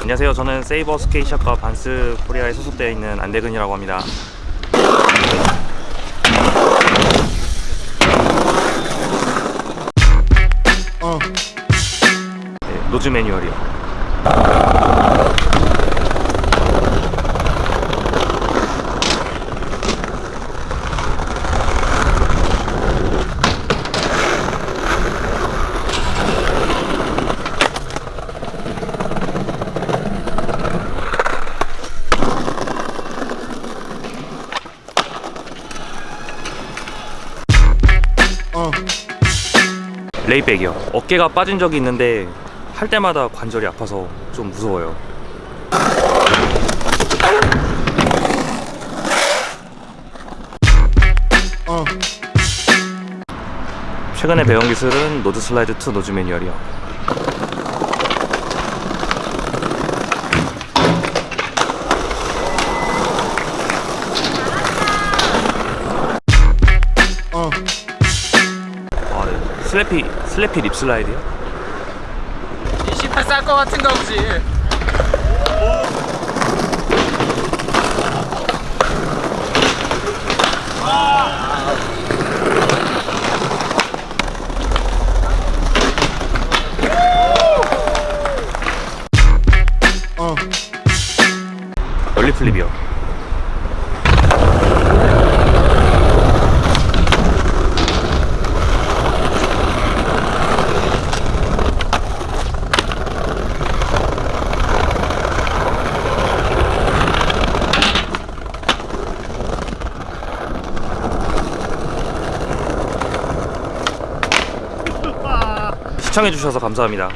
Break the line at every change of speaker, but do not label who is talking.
안녕하세요. 저는 세이버 skate shop과 반스 코리아에 소속되어 있는 안대근이라고 합니다. 네, nose manual이요. layback이요. 어깨가 빠진 적이 있는데 할 때마다 관절이 아파서 좀 무서워요. 최근에 배운 기술은 nose slide to nose manual이요. 슬래피 슬래피 립 슬라이드요?
28 쌀 것 같은가 보지
널리 플립이요. 시청해주셔서 감사합니다.